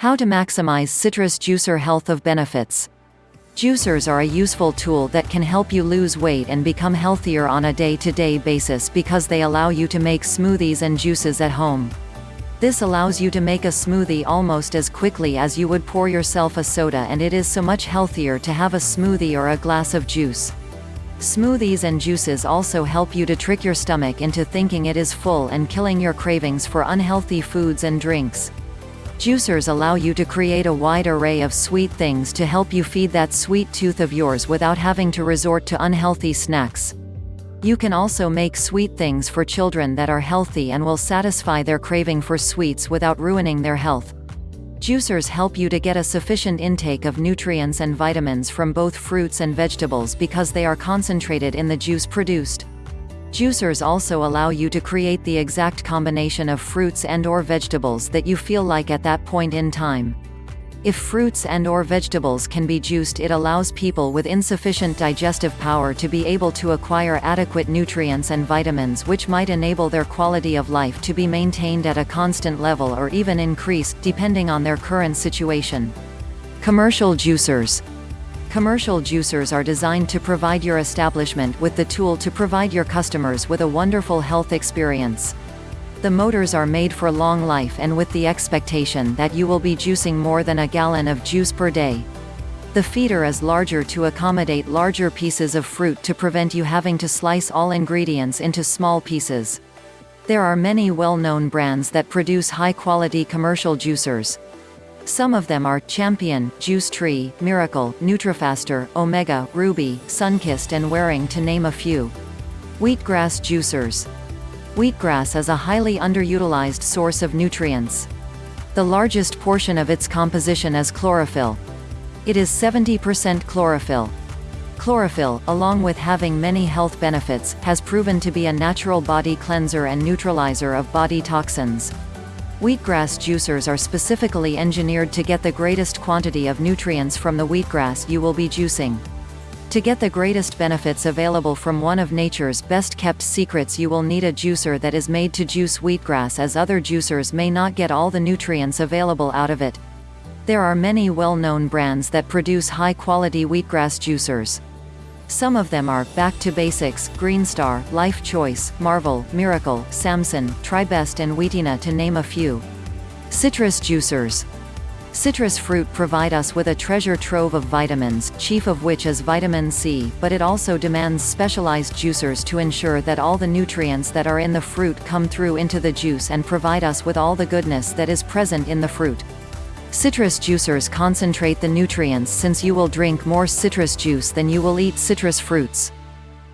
How to maximize citrus juicer health of benefits. Juicers are a useful tool that can help you lose weight and become healthier on a day-to-day -day basis because they allow you to make smoothies and juices at home. This allows you to make a smoothie almost as quickly as you would pour yourself a soda and it is so much healthier to have a smoothie or a glass of juice. Smoothies and juices also help you to trick your stomach into thinking it is full and killing your cravings for unhealthy foods and drinks. Juicers allow you to create a wide array of sweet things to help you feed that sweet tooth of yours without having to resort to unhealthy snacks. You can also make sweet things for children that are healthy and will satisfy their craving for sweets without ruining their health. Juicers help you to get a sufficient intake of nutrients and vitamins from both fruits and vegetables because they are concentrated in the juice produced. Juicers also allow you to create the exact combination of fruits and or vegetables that you feel like at that point in time. If fruits and or vegetables can be juiced it allows people with insufficient digestive power to be able to acquire adequate nutrients and vitamins which might enable their quality of life to be maintained at a constant level or even increase, depending on their current situation. Commercial juicers Commercial juicers are designed to provide your establishment with the tool to provide your customers with a wonderful health experience. The motors are made for long life and with the expectation that you will be juicing more than a gallon of juice per day. The feeder is larger to accommodate larger pieces of fruit to prevent you having to slice all ingredients into small pieces. There are many well-known brands that produce high-quality commercial juicers. Some of them are Champion, Juice Tree, Miracle, Nutrifaster, Omega, Ruby, Sunkist and Waring to name a few. Wheatgrass juicers. Wheatgrass is a highly underutilized source of nutrients. The largest portion of its composition is chlorophyll. It is 70% chlorophyll. Chlorophyll, along with having many health benefits, has proven to be a natural body cleanser and neutralizer of body toxins. Wheatgrass juicers are specifically engineered to get the greatest quantity of nutrients from the wheatgrass you will be juicing. To get the greatest benefits available from one of nature's best-kept secrets you will need a juicer that is made to juice wheatgrass as other juicers may not get all the nutrients available out of it. There are many well-known brands that produce high-quality wheatgrass juicers. Some of them are, Back to Basics, Greenstar, Life Choice, Marvel, Miracle, Samson, Tribest and Wheatina to name a few. Citrus juicers. Citrus fruit provide us with a treasure trove of vitamins, chief of which is vitamin C, but it also demands specialized juicers to ensure that all the nutrients that are in the fruit come through into the juice and provide us with all the goodness that is present in the fruit. Citrus juicers concentrate the nutrients since you will drink more citrus juice than you will eat citrus fruits.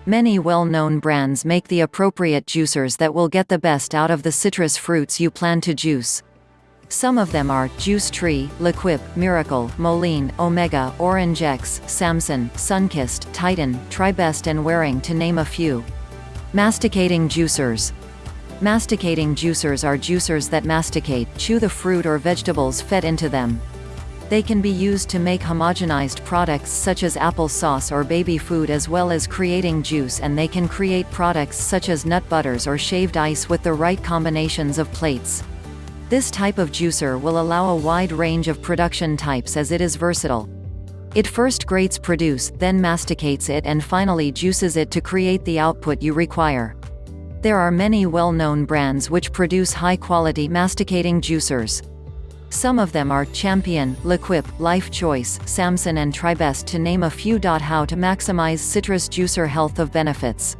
Many well-known brands make the appropriate juicers that will get the best out of the citrus fruits you plan to juice. Some of them are, Juice Tree, L'Equip, Miracle, Moline, Omega, Orange X, Samson, Sunkist, Titan, Tribest and Waring to name a few. Masticating juicers. Masticating juicers are juicers that masticate, chew the fruit or vegetables fed into them. They can be used to make homogenized products such as apple sauce or baby food as well as creating juice and they can create products such as nut butters or shaved ice with the right combinations of plates. This type of juicer will allow a wide range of production types as it is versatile. It first grates produce, then masticates it and finally juices it to create the output you require. There are many well-known brands which produce high-quality masticating juicers. Some of them are Champion, L'Equip, Life Choice, Samson and Tribest to name a few. How to maximize citrus juicer health of benefits.